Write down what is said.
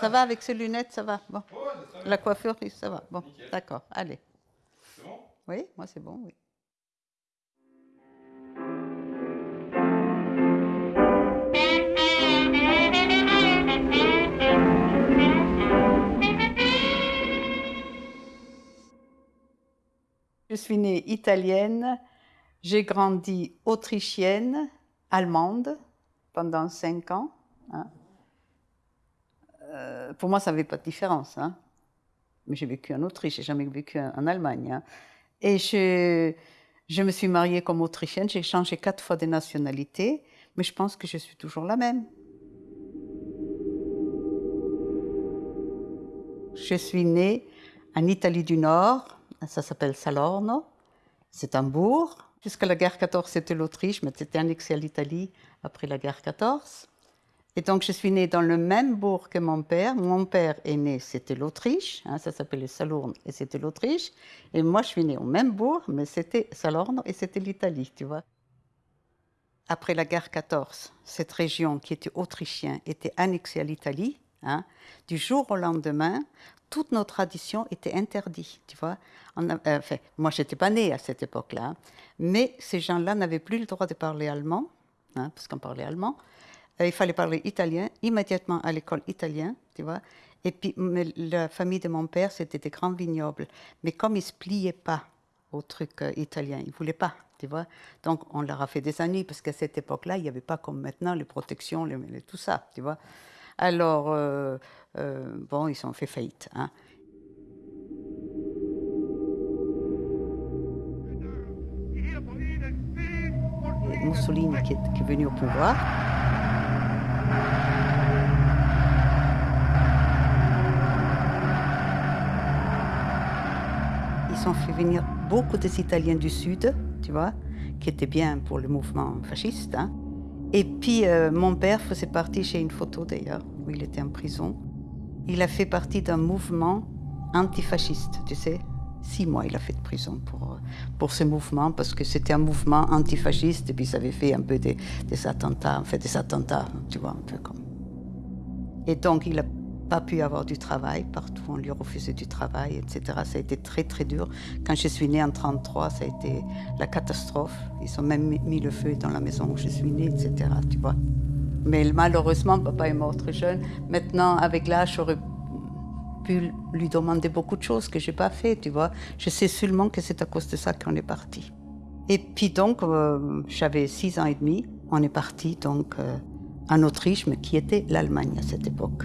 Ça va avec ces lunettes, ça va Bon. La coiffure, ça va. Bon, d'accord, allez. C'est bon? Oui, moi c'est bon, oui. Je suis née italienne, j'ai grandi autrichienne, allemande pendant cinq ans. hein. Euh, pour moi, ça n'avait pas de différence. hein. Mais j'ai vécu en Autriche, j'ai jamais vécu en, Allemagne. hein. Et je, je me suis mariée comme autrichienne, j'ai changé quatre fois de nationalité, mais je pense que je suis toujours la même. Je suis née en Italie du Nord, ça s'appelle Salorno, c'est un bourg. Jusqu'à la guerre 14, c'était l'Autriche, mais c'était annexé à l'Italie après la guerre 14. Et donc, je suis née dans le même bourg que mon père. Mon père est né, c'était l'Autriche, hein, ça s'appelait Salurne et c'était l'Autriche. Et moi, je suis née au même bourg, mais c'était Salorno et c'était l'Italie, tu vois. Après la guerre 14, cette région qui était autrichienne était annexée à l'Italie. hein. Du jour au lendemain, toute nos traditions étaient interdites, tu vois. Euh, enfin, moi, je n'étais pas née à cette époque-là, hein. mais ces gens-là n'avaient plus le droit de parler allemand, parce qu'on parlait allemand. Euh, il fallait parler italien, immédiatement à l'école italienne, tu vois. Et puis, la famille de mon père, c'était des grands vignobles. Mais comme ils ne se pliaient pas au truc euh, italien, ils ne voulaient pas, tu vois. Donc, on leur a fait des ennuis, parce qu'à cette époque-là, il n'y avait pas comme maintenant les protections, tout ça, tu vois. Alors, euh, euh, bon, ils ont fait faillite. Hein. Mussolini qui est venu au pouvoir. Ils ont fait venir beaucoup des Italiens du Sud, tu vois, qui étaient bien pour le mouvement fasciste. hein. Et puis, euh, mon père faisait partie, j'ai une photo d'ailleurs, où il était en prison. Il a fait partie d'un mouvement antifasciste, tu sais. Six mois, il a fait de prison pour, pour ce mouvement, parce que c'était un mouvement antifasciste, et puis ça avait fait un peu des, des attentats, en fait des attentats, tu vois, un peu comme. Et donc, il n'a pas pu avoir du travail partout, on lui refusait du travail, etc. Ça a été très, très dur. Quand je suis née en 1933, ça a été la catastrophe. Ils ont même mis- le feu dans la maison où je suis née, etc. Tu vois. Mais malheureusement, papa est mort très jeune. Maintenant, avec l'âge, j'aurais pu lui demander beaucoup de choses que je n'ai pas fait, tu vois. Je sais seulement que c'est à cause de ça qu'on est parti. Et puis donc, euh, j'avais six ans et demi. On est parti donc euh, en Autriche, mais qui était l'Allemagne à cette époque.